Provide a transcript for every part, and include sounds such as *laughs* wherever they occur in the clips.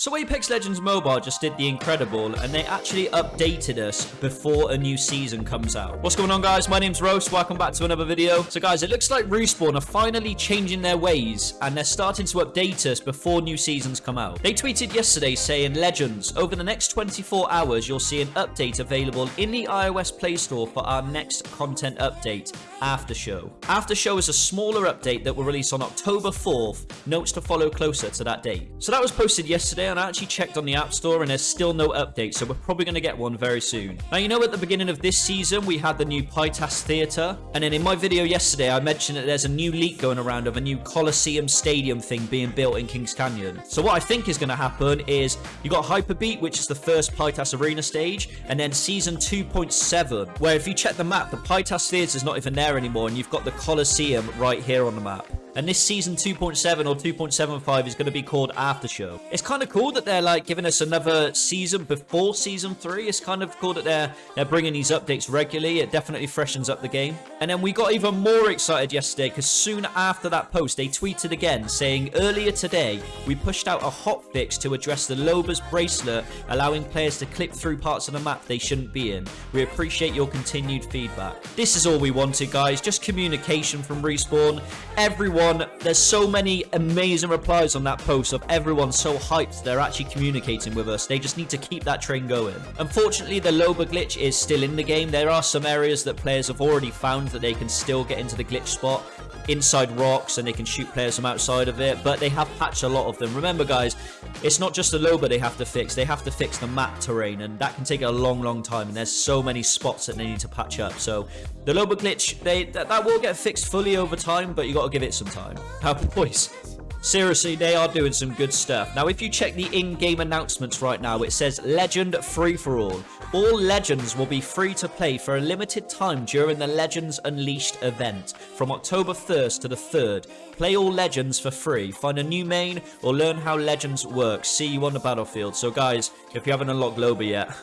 So Apex Legends Mobile just did the incredible and they actually updated us before a new season comes out. What's going on guys? My name's Roast. Welcome back to another video. So guys, it looks like Respawn are finally changing their ways and they're starting to update us before new seasons come out. They tweeted yesterday saying, Legends, over the next 24 hours you'll see an update available in the iOS Play Store for our next content update, After Show. After Show is a smaller update that will release on October 4th. Notes to follow closer to that date. So that was posted yesterday and I actually checked on the App Store and there's still no update, so we're probably going to get one very soon. Now, you know at the beginning of this season, we had the new PyTas Theatre, and then in my video yesterday, I mentioned that there's a new leak going around of a new Coliseum Stadium thing being built in Kings Canyon. So what I think is going to happen is you got Hyperbeat, which is the first PyTas Arena stage, and then Season 2.7, where if you check the map, the PyTas Theatre is not even there anymore, and you've got the Coliseum right here on the map. And this season 2.7 or 2.75 is going to be called After Show. It's kind of cool that they're like giving us another season before season 3. It's kind of cool that they're they're bringing these updates regularly. It definitely freshens up the game. And then we got even more excited yesterday because soon after that post, they tweeted again saying earlier today, we pushed out a hot fix to address the Loba's bracelet, allowing players to clip through parts of the map they shouldn't be in. We appreciate your continued feedback. This is all we wanted, guys. Just communication from Respawn. Everyone everyone. There's so many amazing replies on that post of everyone so hyped they're actually communicating with us. They just need to keep that train going. Unfortunately, the Loba glitch is still in the game. There are some areas that players have already found that they can still get into the glitch spot inside rocks and they can shoot players from outside of it, but they have patched a lot of them. Remember, guys, it's not just the Loba they have to fix. They have to fix the map terrain, and that can take a long, long time, and there's so many spots that they need to patch up. So the Loba glitch, they that, that will get fixed fully over time, but you got to give it some time. How boys? Seriously, they are doing some good stuff. Now, if you check the in-game announcements right now, it says Legend Free-for-All. All Legends will be free to play for a limited time during the Legends Unleashed event from October 1st to the 3rd. Play all Legends for free. Find a new main or learn how Legends works. See you on the battlefield. So, guys, if you haven't unlocked Loba yet,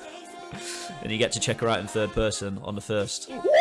*laughs* then you get to check her out in third person on the 1st.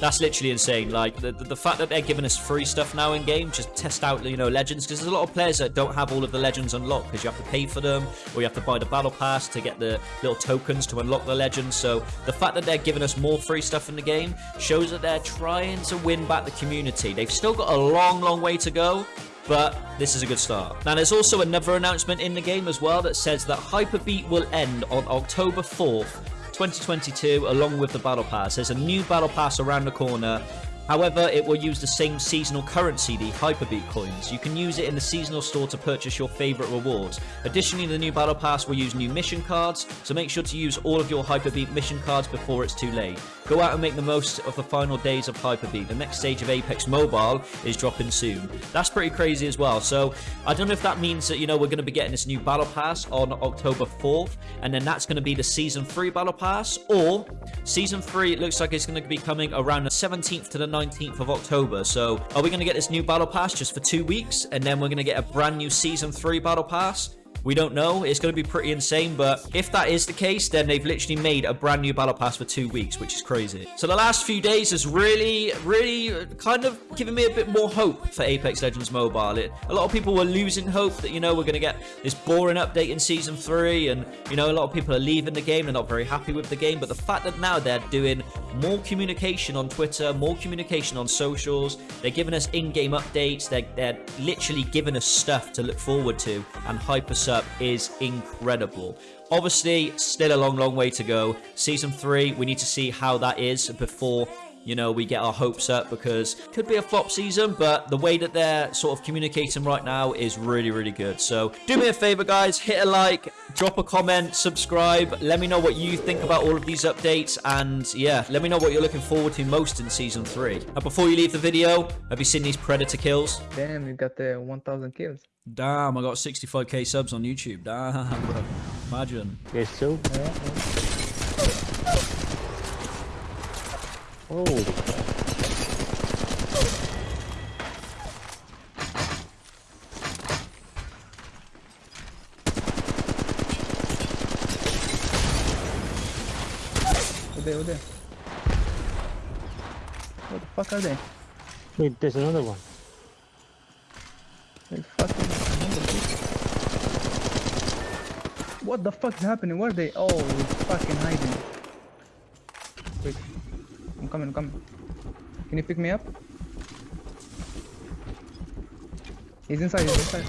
That's literally insane. Like, the, the, the, fact that they're giving us free stuff now in game, just test out, you know, legends. Because there's a lot of players that don't have all of the legends unlocked because you have to pay for them or you have to buy the battle pass to get the little tokens to unlock the legends. So the fact that they're giving us more free stuff in the game shows that they're trying to win back the community. They've still got a long, long way to go, but this is a good start. Now, there's also another announcement in the game as well that says that Hyperbeat will end on October 4th 2022 along with the Battle Pass. There's a new Battle Pass around the corner However, it will use the same seasonal currency, the Hyperbeat coins. You can use it in the seasonal store to purchase your favorite rewards. Additionally, the new Battle Pass will use new mission cards, so make sure to use all of your Hyperbeat mission cards before it's too late. Go out and make the most of the final days of Hyperbeat. The next stage of Apex Mobile is dropping soon. That's pretty crazy as well. So, I don't know if that means that, you know, we're going to be getting this new Battle Pass on October 4th, and then that's going to be the Season 3 Battle Pass, or Season 3, it looks like it's going to be coming around the 17th to the 19th of October. So are we going to get this new Battle Pass just for two weeks? And then we're going to get a brand new Season 3 Battle Pass? We don't know. It's going to be pretty insane, but if that is the case, then they've literally made a brand new battle pass for two weeks, which is crazy. So the last few days has really, really kind of given me a bit more hope for Apex Legends Mobile. It, a lot of people were losing hope that, you know, we're going to get this boring update in Season 3, and, you know, a lot of people are leaving the game. They're not very happy with the game, but the fact that now they're doing more communication on Twitter, more communication on socials, they're giving us in-game updates, they're, they're literally giving us stuff to look forward to and hyper up is incredible. Obviously, still a long, long way to go. Season 3, we need to see how that is before you know, we get our hopes up because it could be a flop season, but the way that they're sort of communicating right now is really, really good. So do me a favor, guys, hit a like, drop a comment, subscribe. Let me know what you think about all of these updates. And yeah, let me know what you're looking forward to most in season three. And before you leave the video, have you seen these Predator kills? Damn, you got the 1,000 kills. Damn, I got 65k subs on YouTube. Damn, bro. Imagine. Yes, so. Yeah. Oh. Over there, over there. What the fuck are they? Wait, there's another one. They fucking What the fuck is happening? Where are they? Oh, fucking hiding. Wait. I'm coming, I'm coming. Can you pick me up? He's inside, he's inside.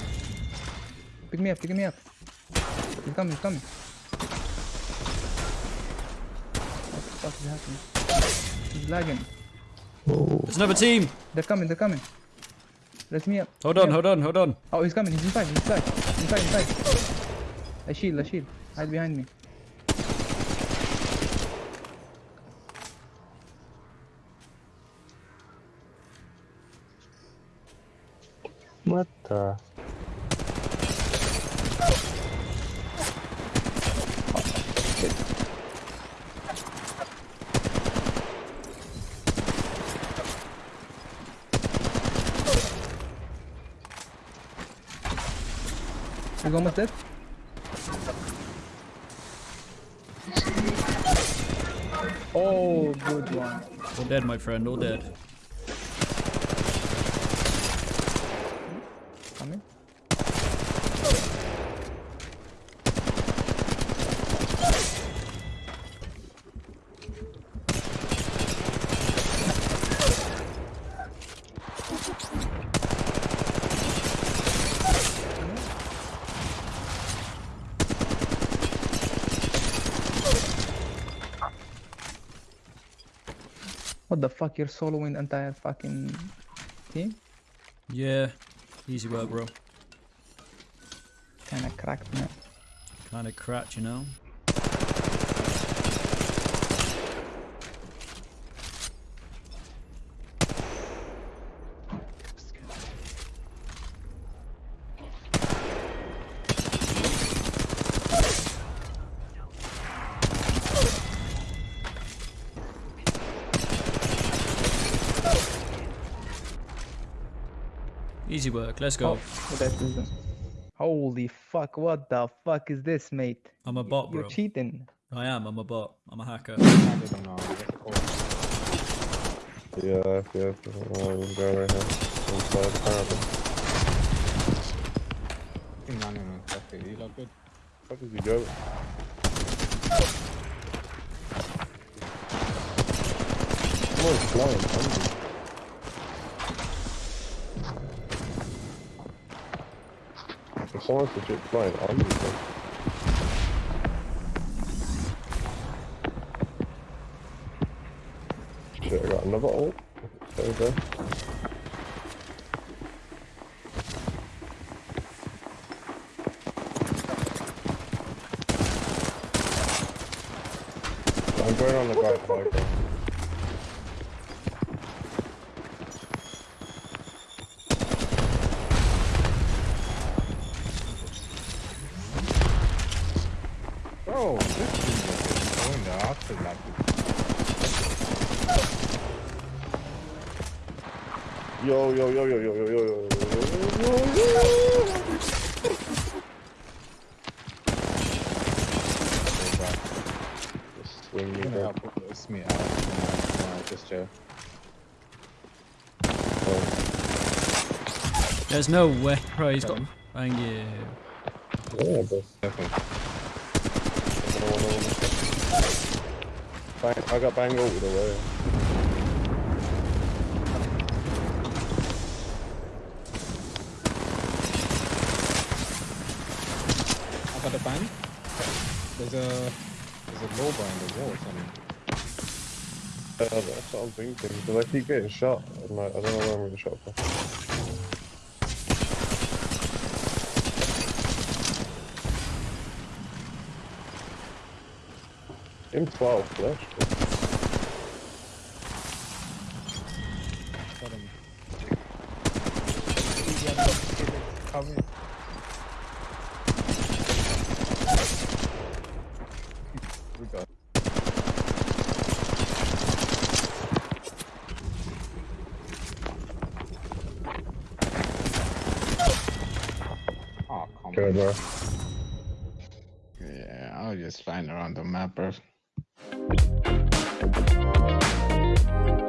Pick me up, pick me up. He's coming, he's coming. What the fuck is happening? He's lagging. There's another team. They're coming, they're coming. Let me up. Hold Let on, up. hold on, hold on. Oh, he's coming, he's inside, he's inside. Inside, inside. A shield, a shield. Hide behind me. What the? He's almost dead. Oh, good one. All dead, my friend, all dead. Coming. What the fuck? You're soloing the entire fucking team? Yeah. Easy work, bro. Kinda cracked, man. Kind of cracked, you know? Easy work. Let's go. Oh, that isn't. Holy fuck, what the fuck is this, mate? I'm a bot, You're bro. cheating. I am. I'm a bot. I'm a hacker. I don't know. What's it called? Yeah, yeah, I'm going right here. Inside the parapet. Fucking running on traffic. You look good. Where did you go? Someone's flying concentrate flying. Shit, I got another ult. There we go. I'm going on the guy bro. This is going the opposite like Yo, yo, yo, yo, yo, yo, yo, yo, yo, yo, yo, yo. Just swing me You're gonna back. help us me out. No, just Joe. Oh, There's no way. Bro, he's got. Thank you. yeah, bro. Definitely. Bang, I got bang all the way. I got a bang. There's a there's a Loba in the wall or something. Yeah, that's what I'm thinking. Because I keep getting shot. Like, I don't know where I'm getting shot from. Give him 12. Got him. We got Yeah, I'll just find around the map, bro. Thank you.